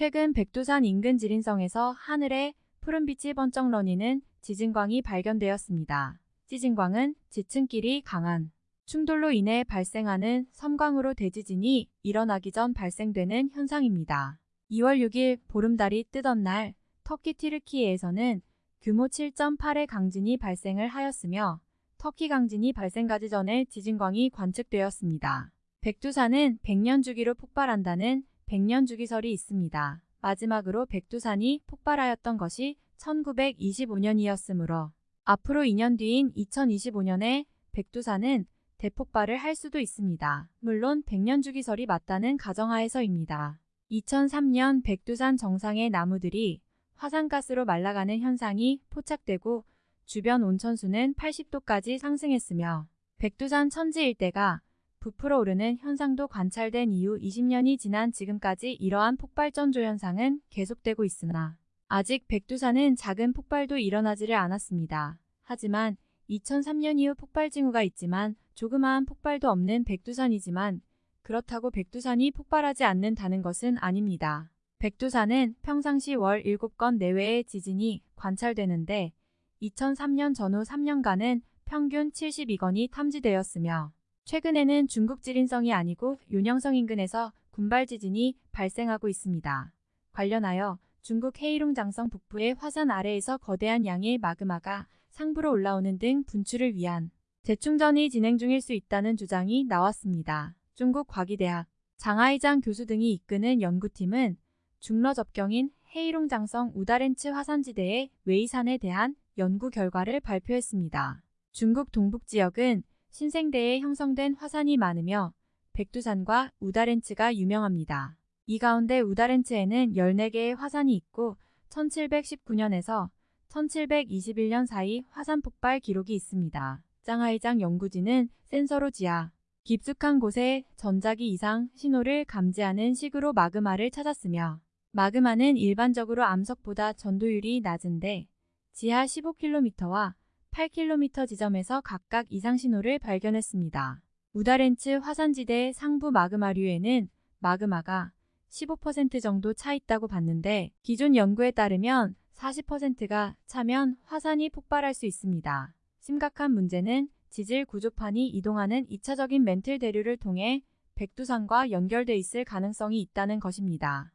최근 백두산 인근 지린성에서 하늘에 푸른빛이 번쩍 러니는 지진광이 발견되었습니다. 지진광은 지층끼리 강한 충돌로 인해 발생하는 섬광으로 대지진이 일어나기 전 발생되는 현상입니다. 2월 6일 보름달이 뜨던 날 터키 티르키예에서는 규모 7.8의 강진이 발생을 하였으며 터키 강진이 발생가지 전에 지진광이 관측되었습니다. 백두산은 100년 주기로 폭발한다는 100년 주기설이 있습니다. 마지막으로 백두산이 폭발하였던 것이 1925년이었으므로 앞으로 2년 뒤인 2025년에 백두산은 대폭발을 할 수도 있습니다. 물론 100년 주기설이 맞다는 가정하에서입니다. 2003년 백두산 정상의 나무들이 화산가스로 말라가는 현상이 포착되고 주변 온천수는 80도까지 상승했으며 백두산 천지 일대가 부풀어 오르는 현상도 관찰된 이후 20년이 지난 지금까지 이러한 폭발전조 현상은 계속되고 있으나 아직 백두산은 작은 폭발도 일어나지를 않았습니다. 하지만 2003년 이후 폭발 징후가 있지만 조그마한 폭발도 없는 백두산이지만 그렇다고 백두산이 폭발하지 않는다는 것은 아닙니다. 백두산은 평상시 월 7건 내외의 지진이 관찰되는데 2003년 전후 3년간은 평균 72건이 탐지되었으며 최근에는 중국 지린성이 아니고 윤영성 인근에서 군발 지진이 발생하고 있습니다. 관련하여 중국 헤이룽 장성 북부의 화산 아래에서 거대한 양의 마그마가 상부로 올라오는 등 분출을 위한 재충전이 진행 중일 수 있다는 주장이 나왔습니다. 중국 과기대학 장하이장 교수 등이 이끄는 연구팀은 중러 접경인 헤이룽 장성 우다렌츠 화산지대의 웨이산에 대한 연구 결과를 발표했습니다. 중국 동북 지역은 신생대에 형성된 화산이 많으며 백두산과 우다렌츠가 유명합니다. 이 가운데 우다렌츠에는 14개의 화산이 있고 1719년에서 1721년 사이 화산 폭발 기록이 있습니다. 짱하이장 연구진은 센서로 지하 깊숙한 곳에 전자기 이상 신호를 감지하는 식으로 마그마를 찾았으며 마그마는 일반적으로 암석보다 전도율이 낮은데 지하 15km와 8km 지점에서 각각 이상 신호를 발견했습니다. 우다렌츠 화산지대 상부 마그마류에는 마그마가 15% 정도 차 있다고 봤는데 기존 연구에 따르면 40%가 차면 화산이 폭발할 수 있습니다. 심각한 문제는 지질 구조판이 이동하는 2차적인 멘틀 대류를 통해 백두산과 연결돼 있을 가능성이 있다는 것입니다.